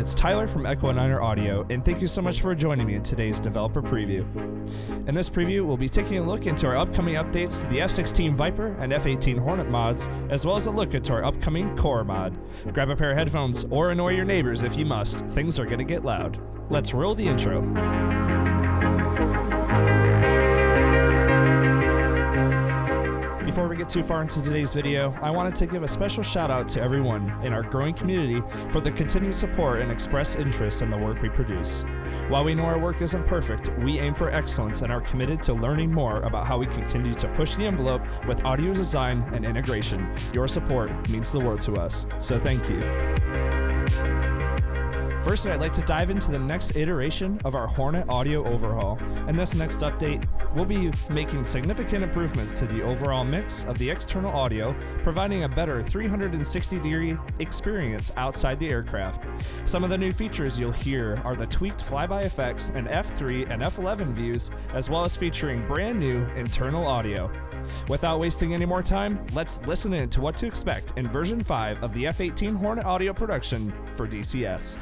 it's Tyler from Echo Niner Audio, and thank you so much for joining me in today's developer preview. In this preview, we'll be taking a look into our upcoming updates to the F16 Viper and F18 Hornet mods, as well as a look into our upcoming Core mod. Grab a pair of headphones or annoy your neighbors if you must, things are gonna get loud. Let's roll the intro. Before we get too far into today's video, I wanted to give a special shout out to everyone in our growing community for the continued support and expressed interest in the work we produce. While we know our work isn't perfect, we aim for excellence and are committed to learning more about how we continue to push the envelope with audio design and integration. Your support means the world to us, so thank you. Firstly, I'd like to dive into the next iteration of our Hornet audio overhaul. In this next update, we'll be making significant improvements to the overall mix of the external audio, providing a better 360 degree experience outside the aircraft. Some of the new features you'll hear are the tweaked flyby effects and F3 and F11 views, as well as featuring brand new internal audio. Without wasting any more time, let's listen in to what to expect in version 5 of the F 18 Hornet audio production for DCS.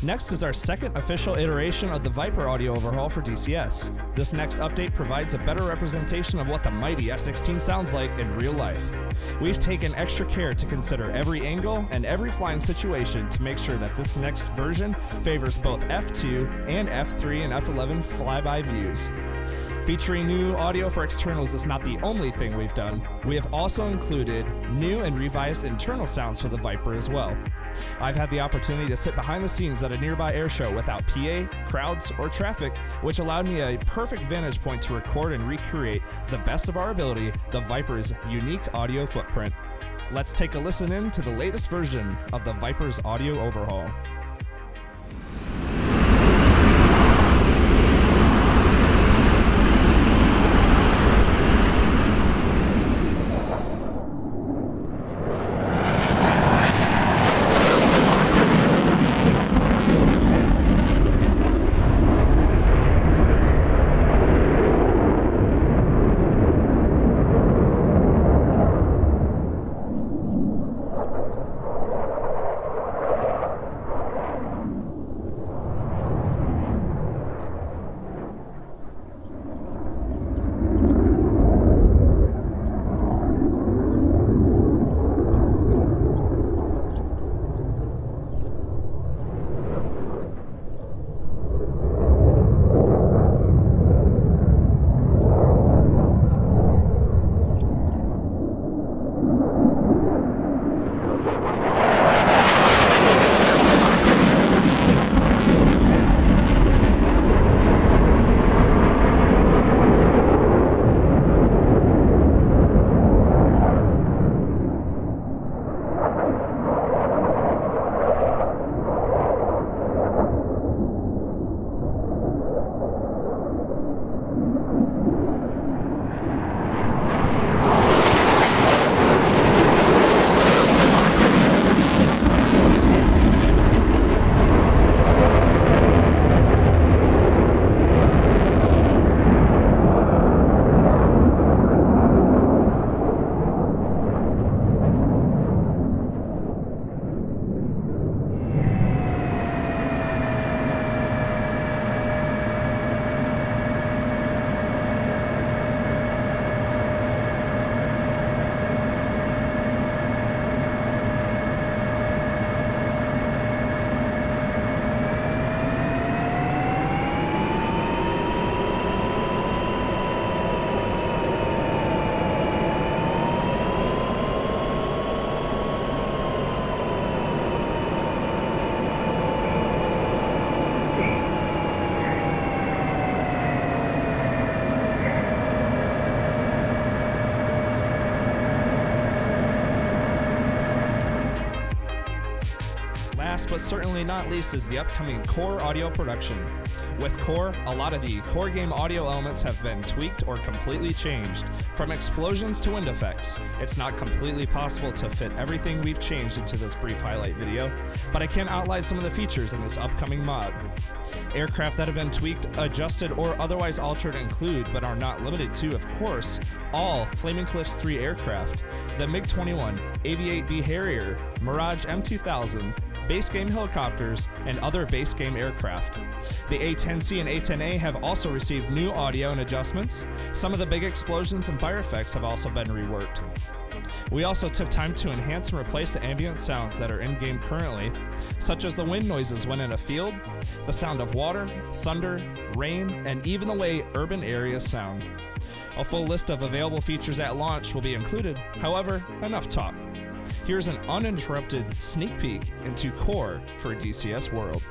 Next is our second official iteration of the Viper audio overhaul for DCS. This next update provides a better representation of what the mighty F 16 sounds like in real life. We've taken extra care to consider every angle and every flying situation to make sure that this next version favors both F2 and F3 and F11 flyby views. Featuring new audio for externals is not the only thing we've done. We have also included new and revised internal sounds for the Viper as well. I've had the opportunity to sit behind the scenes at a nearby air show without PA, crowds, or traffic, which allowed me a perfect vantage point to record and recreate the best of our ability the Viper's unique audio footprint. Let's take a listen in to the latest version of the Viper's audio overhaul. Last but certainly not least is the upcoming Core audio production. With Core, a lot of the core game audio elements have been tweaked or completely changed. From explosions to wind effects, it's not completely possible to fit everything we've changed into this brief highlight video, but I can outline some of the features in this upcoming mod. Aircraft that have been tweaked, adjusted, or otherwise altered include, but are not limited to, of course, all Flaming Cliffs 3 aircraft, the MiG 21, AV-8B Harrier, Mirage M2000, base game helicopters, and other base game aircraft. The A10C and A10A have also received new audio and adjustments. Some of the big explosions and fire effects have also been reworked. We also took time to enhance and replace the ambient sounds that are in game currently, such as the wind noises when in a field, the sound of water, thunder, rain, and even the way urban areas sound. A full list of available features at launch will be included, however, enough talk. Here's an uninterrupted sneak peek into Core for DCS World.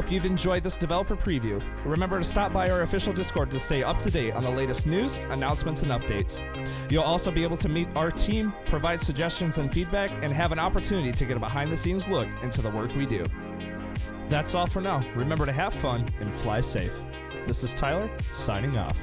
Hope you've enjoyed this developer preview. Remember to stop by our official Discord to stay up to date on the latest news, announcements, and updates. You'll also be able to meet our team, provide suggestions and feedback, and have an opportunity to get a behind the scenes look into the work we do. That's all for now. Remember to have fun and fly safe. This is Tyler, signing off.